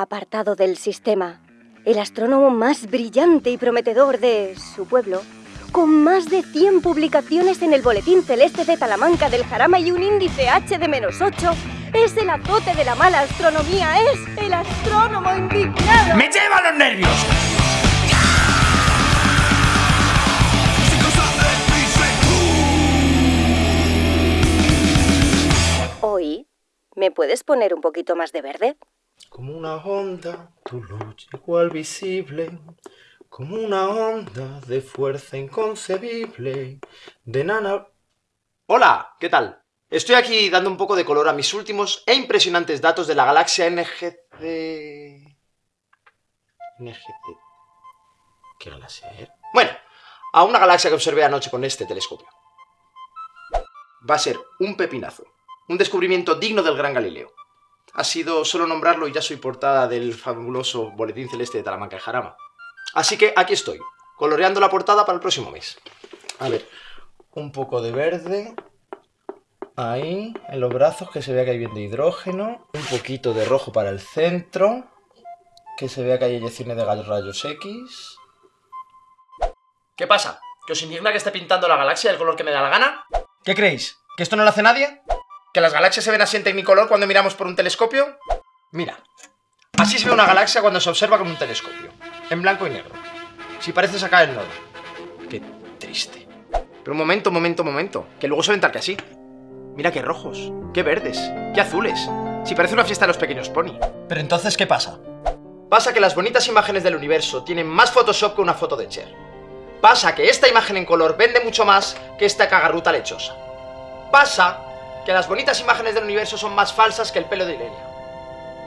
apartado del sistema, el astrónomo más brillante y prometedor de su pueblo, con más de 100 publicaciones en el Boletín Celeste de Talamanca del Jarama y un índice H de menos 8, es el azote de la mala astronomía, es el astrónomo indignado. ¡Me lleva los nervios! Hoy, ¿me puedes poner un poquito más de verde? Como una onda, tu luz igual visible, como una onda de fuerza inconcebible, de nana... Hola, ¿qué tal? Estoy aquí dando un poco de color a mis últimos e impresionantes datos de la galaxia NGC... NGC... ¿Qué galaxia era? Bueno, a una galaxia que observé anoche con este telescopio. Va a ser un pepinazo. Un descubrimiento digno del gran Galileo. Ha sido solo nombrarlo y ya soy portada del fabuloso Boletín Celeste de Talamanca y Jarama. Así que aquí estoy, coloreando la portada para el próximo mes. A ver, un poco de verde. Ahí, en los brazos, que se vea que hay bien de hidrógeno. Un poquito de rojo para el centro. Que se vea que hay eyecciones de rayos X. ¿Qué pasa? ¿Que os indigna que esté pintando la galaxia del color que me da la gana? ¿Qué creéis? ¿Que esto no lo hace nadie? ¿Que las galaxias se ven así en tecnicolor cuando miramos por un telescopio? Mira, así se ve una galaxia cuando se observa con un telescopio, en blanco y negro. Si parece sacar el nodo. Qué triste. Pero un momento, un momento, un momento, que luego se ven tal que así. Mira qué rojos, qué verdes, qué azules. Si parece una fiesta de los pequeños pony. Pero entonces, ¿qué pasa? Pasa que las bonitas imágenes del universo tienen más Photoshop que una foto de Cher. Pasa que esta imagen en color vende mucho más que esta cagarruta lechosa. Pasa que las bonitas imágenes del universo son más falsas que el pelo de Ilenia.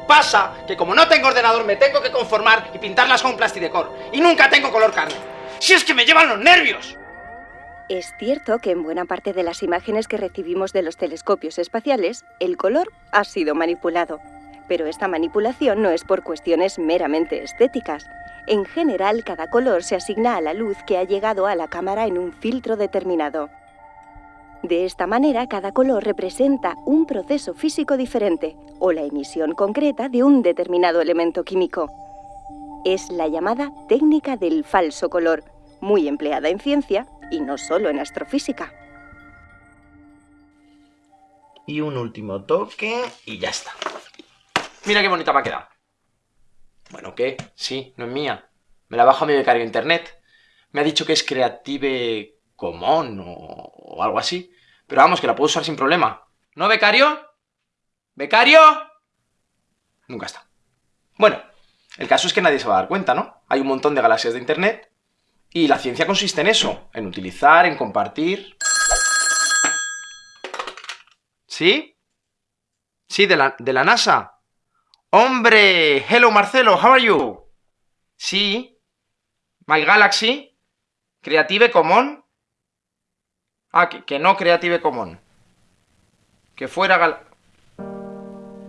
Pasa que como no tengo ordenador me tengo que conformar y pintarlas con plastidecor. Y nunca tengo color carne. ¡Si es que me llevan los nervios! Es cierto que en buena parte de las imágenes que recibimos de los telescopios espaciales, el color ha sido manipulado. Pero esta manipulación no es por cuestiones meramente estéticas. En general, cada color se asigna a la luz que ha llegado a la cámara en un filtro determinado. De esta manera, cada color representa un proceso físico diferente o la emisión concreta de un determinado elemento químico. Es la llamada técnica del falso color, muy empleada en ciencia y no solo en astrofísica. Y un último toque y ya está. Mira qué bonita me ha quedado. Bueno, ¿qué? Sí, no es mía. Me la bajo a mi becario de internet. Me ha dicho que es Creative Commons o, algo así. Pero vamos, que la puedo usar sin problema. ¿No, becario? ¿Becario? Nunca está. Bueno, el caso es que nadie se va a dar cuenta, ¿no? Hay un montón de galaxias de internet y la ciencia consiste en eso, en utilizar, en compartir... ¿Sí? Sí, de la, de la NASA. ¡Hombre! Hello, Marcelo, how are you? Sí. My Galaxy. Creative Commons. Ah, que, no Creative Commons. Que fuera gal...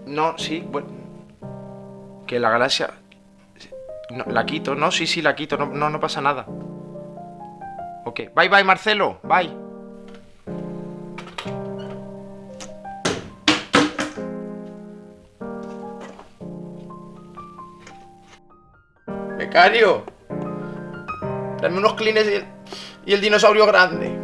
No, sí, bueno... Que la galaxia... No, la quito, no, sí, sí, la quito, no, no, pasa nada. Ok, bye, bye, Marcelo, bye. Becario. Dame unos clines y el dinosaurio grande.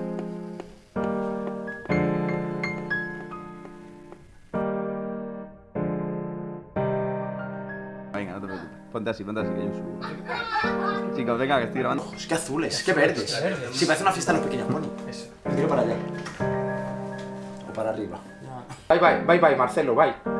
Venga, no te preocupes. Ponte así, ponte así, que yo subo. Chicos, venga, que estoy grabando. Es que azules, qué verdes. Sí, parece una fiesta de los pequeños pony. Me tiro para allá. O para arriba. Bye, bye, bye, bye, Marcelo, bye.